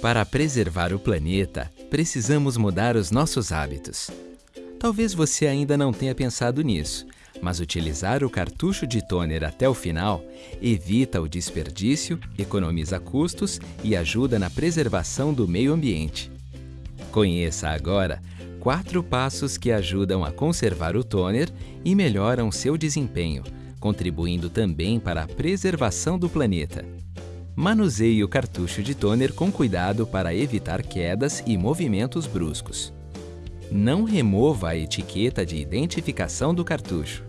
Para preservar o planeta, precisamos mudar os nossos hábitos. Talvez você ainda não tenha pensado nisso, mas utilizar o cartucho de toner até o final evita o desperdício, economiza custos e ajuda na preservação do meio ambiente. Conheça agora quatro passos que ajudam a conservar o toner e melhoram seu desempenho, contribuindo também para a preservação do planeta. Manuseie o cartucho de toner com cuidado para evitar quedas e movimentos bruscos. Não remova a etiqueta de identificação do cartucho.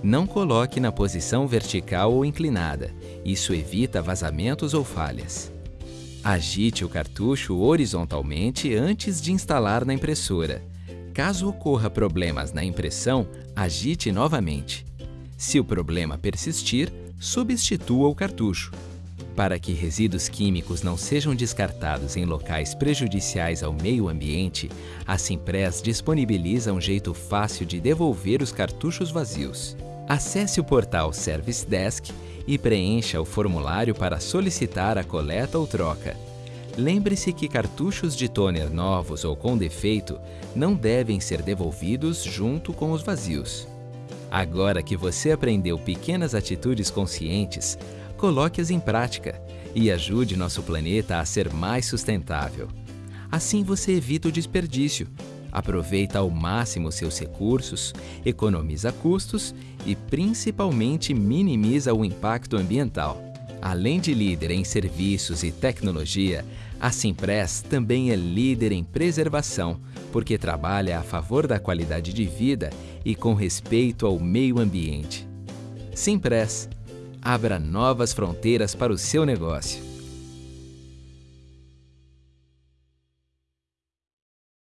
Não coloque na posição vertical ou inclinada, isso evita vazamentos ou falhas. Agite o cartucho horizontalmente antes de instalar na impressora. Caso ocorra problemas na impressão, agite novamente. Se o problema persistir, substitua o cartucho. Para que resíduos químicos não sejam descartados em locais prejudiciais ao meio ambiente, a Simpress disponibiliza um jeito fácil de devolver os cartuchos vazios. Acesse o portal Service Desk e preencha o formulário para solicitar a coleta ou troca. Lembre-se que cartuchos de toner novos ou com defeito não devem ser devolvidos junto com os vazios. Agora que você aprendeu pequenas atitudes conscientes, coloque-as em prática e ajude nosso planeta a ser mais sustentável. Assim você evita o desperdício, aproveita ao máximo seus recursos, economiza custos e principalmente minimiza o impacto ambiental. Além de líder em serviços e tecnologia, a Simpress também é líder em preservação, porque trabalha a favor da qualidade de vida e com respeito ao meio ambiente. Simpress Abra novas fronteiras para o seu negócio.